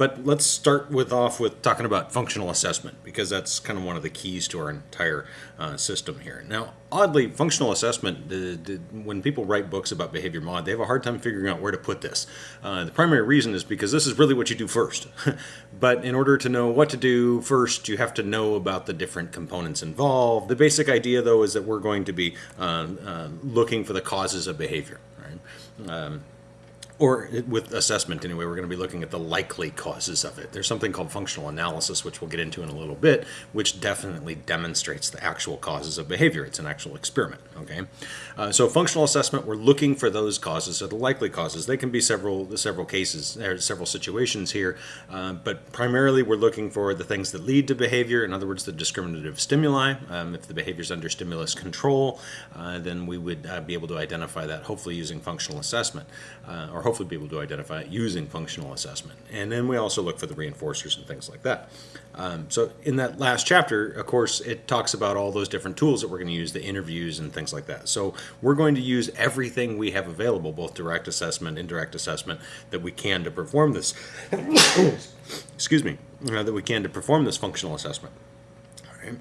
but let's start with off with talking about functional assessment because that's kind of one of the keys to our entire uh, system here. Now, oddly, functional assessment, when people write books about behavior mod, they have a hard time figuring out where to put this. Uh, the primary reason is because this is really what you do first. but in order to know what to do first, you have to know about the different components involved. The basic idea, though, is that we're going to be um, uh, looking for the causes of behavior. Right? Um, or with assessment anyway, we're going to be looking at the likely causes of it. There's something called functional analysis, which we'll get into in a little bit, which definitely demonstrates the actual causes of behavior. It's an actual experiment, okay? Uh, so functional assessment, we're looking for those causes, or the likely causes. They can be several several cases, there several situations here, uh, but primarily we're looking for the things that lead to behavior, in other words, the discriminative stimuli. Um, if the behavior is under stimulus control, uh, then we would uh, be able to identify that, hopefully using functional assessment, uh, or hopefully be able to identify it using functional assessment. And then we also look for the reinforcers and things like that. Um, so in that last chapter, of course, it talks about all those different tools that we're going to use, the interviews and things like that. So we're going to use everything we have available, both direct assessment, indirect assessment, that we can to perform this. excuse me, uh, that we can to perform this functional assessment. All right.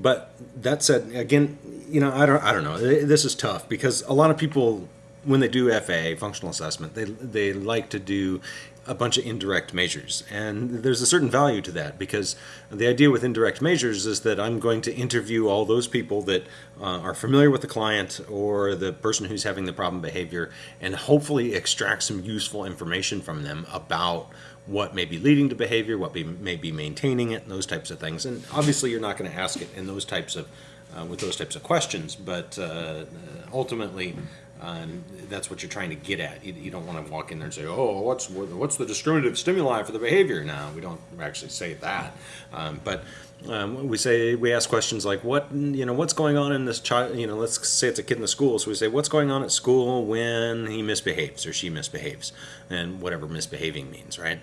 But that said, again, you know, I don't, I don't know. This is tough because a lot of people when they do FA, functional assessment, they, they like to do a bunch of indirect measures. And there's a certain value to that because the idea with indirect measures is that I'm going to interview all those people that uh, are familiar with the client or the person who's having the problem behavior and hopefully extract some useful information from them about what may be leading to behavior, what be, may be maintaining it, and those types of things. And obviously you're not going to ask it in those types of, uh, with those types of questions, but uh, ultimately um, that's what you're trying to get at. You, you, don't want to walk in there and say, "Oh, what's what's the discriminative stimuli for the behavior?" Now we don't actually say that, um, but um, we say we ask questions like, "What you know? What's going on in this child? You know, let's say it's a kid in the school. So we say, "What's going on at school when he misbehaves or she misbehaves?" and whatever misbehaving means, right?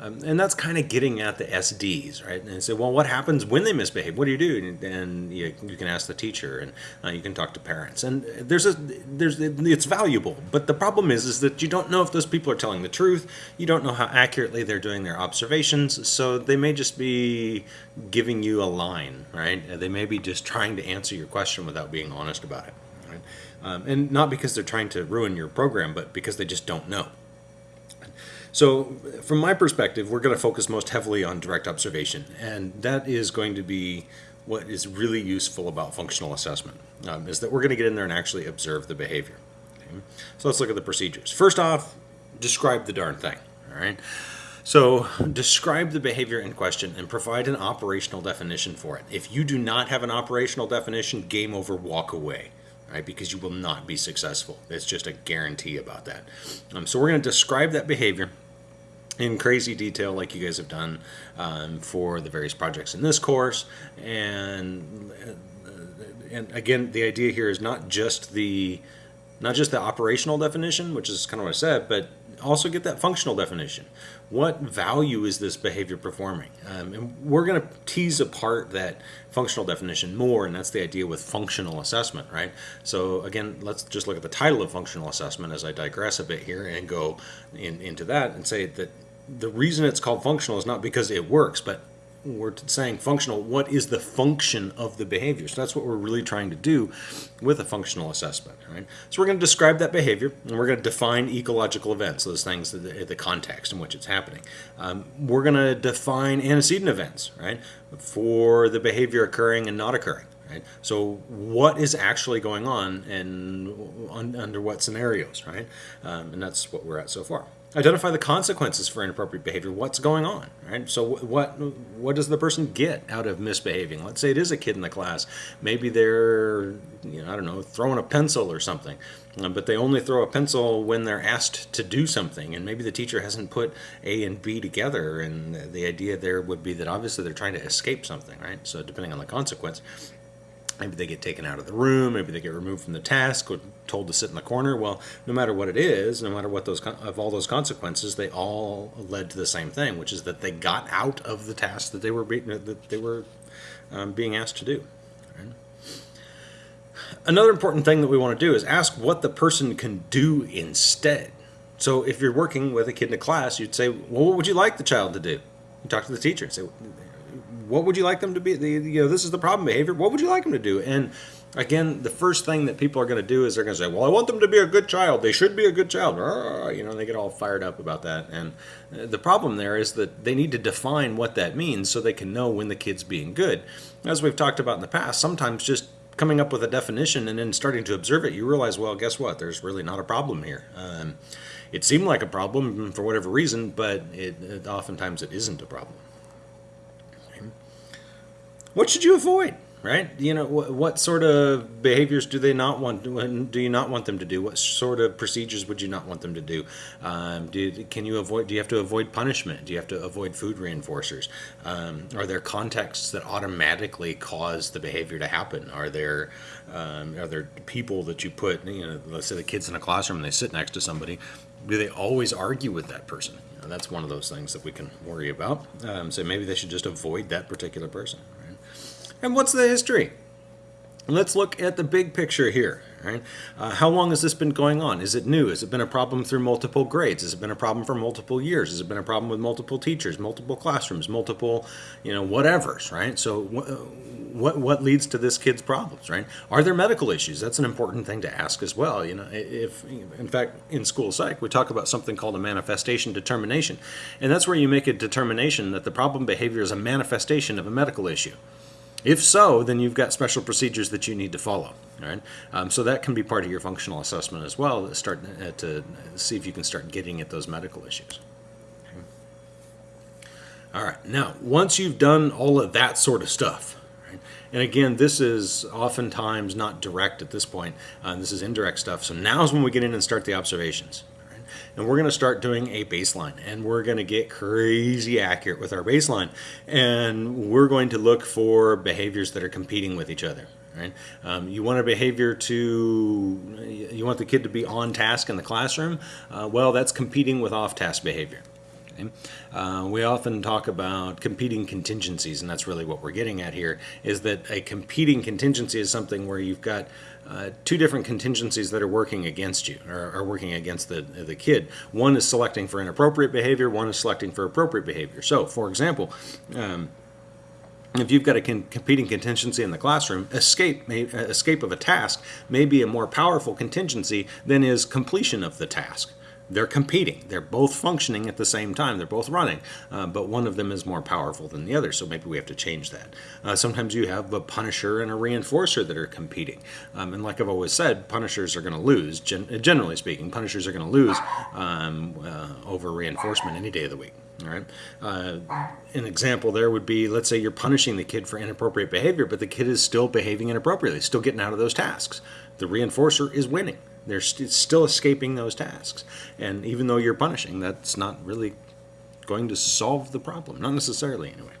Um, and that's kind of getting at the SDs, right? And say, well, what happens when they misbehave? What do you do? And you, you can ask the teacher, and uh, you can talk to parents. And there's a there's it's valuable, but the problem is is that you don't know if those people are telling the truth. You don't know how accurately they're doing their observations, so they may just be giving you a line, right? They may be just trying to answer your question without being honest about it. Right? Um, and not because they're trying to ruin your program, but because they just don't know. So from my perspective, we're going to focus most heavily on direct observation, and that is going to be what is really useful about functional assessment, um, is that we're going to get in there and actually observe the behavior. Okay? So let's look at the procedures. First off, describe the darn thing, all right? So describe the behavior in question and provide an operational definition for it. If you do not have an operational definition, game over, walk away right? Because you will not be successful. It's just a guarantee about that. Um, so we're going to describe that behavior in crazy detail like you guys have done um, for the various projects in this course and uh, and again the idea here is not just the not just the operational definition which is kind of what I said but also get that functional definition. What value is this behavior performing? Um, and we're going to tease apart that functional definition more and that's the idea with functional assessment right? So again let's just look at the title of functional assessment as I digress a bit here and go in, into that and say that the reason it's called functional is not because it works, but we're saying functional, what is the function of the behavior? So that's what we're really trying to do with a functional assessment, right? So we're going to describe that behavior, and we're going to define ecological events, those things, the, the context in which it's happening. Um, we're going to define antecedent events, right, for the behavior occurring and not occurring. Right? So what is actually going on and under what scenarios, right? Um, and that's what we're at so far identify the consequences for inappropriate behavior. What's going on right? So what what does the person get out of misbehaving? Let's say it is a kid in the class. Maybe they're you know i don't know throwing a pencil or something um, but they only throw a pencil when they're asked to do something and maybe the teacher hasn't put a and b together and the idea there would be that obviously they're trying to escape something right? So depending on the consequence Maybe they get taken out of the room, maybe they get removed from the task or told to sit in the corner. Well, no matter what it is, no matter what those of all those consequences, they all led to the same thing, which is that they got out of the task that they were be, that they were um, being asked to do. Right? Another important thing that we want to do is ask what the person can do instead. So if you're working with a kid in a class, you'd say, well, what would you like the child to do? You talk to the teacher and say, what would you like them to be? You know, this is the problem behavior. What would you like them to do? And again, the first thing that people are going to do is they're going to say, well, I want them to be a good child. They should be a good child. You know, they get all fired up about that. And uh, the problem there is that they need to define what that means so they can know when the kid's being good. As we've talked about in the past, sometimes just coming up with a definition and then starting to observe it, you realize, well, guess what? There's really not a problem here. Um, it seemed like a problem for whatever reason, but it, it oftentimes it isn't a problem. What should you avoid? Right? You know, what, what sort of behaviors do they not want? Do you not want them to do? What sort of procedures would you not want them to do? Um, do can you avoid? Do you have to avoid punishment? Do you have to avoid food reinforcers? Um, are there contexts that automatically cause the behavior to happen? Are there um, are there people that you put? You know, let's say the kids in a classroom and they sit next to somebody. Do they always argue with that person? That's one of those things that we can worry about. Um, so maybe they should just avoid that particular person. And what's the history? Let's look at the big picture here. Right? Uh, how long has this been going on? Is it new? Has it been a problem through multiple grades? Has it been a problem for multiple years? Has it been a problem with multiple teachers, multiple classrooms, multiple, you know, whatever's, right? So what, what leads to this kid's problems, right? Are there medical issues? That's an important thing to ask as well. You know, if, in fact, in school psych, we talk about something called a manifestation determination. And that's where you make a determination that the problem behavior is a manifestation of a medical issue. If so, then you've got special procedures that you need to follow. All right, um, so that can be part of your functional assessment as well. To start uh, to see if you can start getting at those medical issues. All right, now once you've done all of that sort of stuff, and again, this is oftentimes not direct at this point. Uh, this is indirect stuff. So now is when we get in and start the observations and we're going to start doing a baseline and we're going to get crazy accurate with our baseline. And we're going to look for behaviors that are competing with each other right? Um, you want a behavior to you want the kid to be on task in the classroom? Uh, well that's competing with off-task behavior Okay. Uh, we often talk about competing contingencies, and that's really what we're getting at here, is that a competing contingency is something where you've got uh, two different contingencies that are working against you, or are working against the, the kid. One is selecting for inappropriate behavior, one is selecting for appropriate behavior. So, for example, um, if you've got a competing contingency in the classroom, escape, may, escape of a task may be a more powerful contingency than is completion of the task they're competing. They're both functioning at the same time. They're both running, uh, but one of them is more powerful than the other, so maybe we have to change that. Uh, sometimes you have a punisher and a reinforcer that are competing. Um, and like I've always said, punishers are going to lose, gen generally speaking, punishers are going to lose um, uh, over reinforcement any day of the week. All right. Uh, an example there would be, let's say you're punishing the kid for inappropriate behavior, but the kid is still behaving inappropriately, still getting out of those tasks. The reinforcer is winning. They're st still escaping those tasks. And even though you're punishing, that's not really going to solve the problem. Not necessarily, anyway.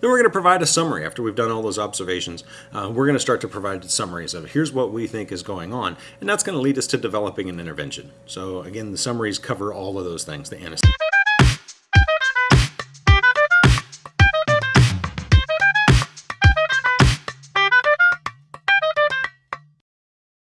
Then we're going to provide a summary after we've done all those observations. Uh, we're going to start to provide summaries of here's what we think is going on, and that's going to lead us to developing an intervention. So again, the summaries cover all of those things, the antecedents.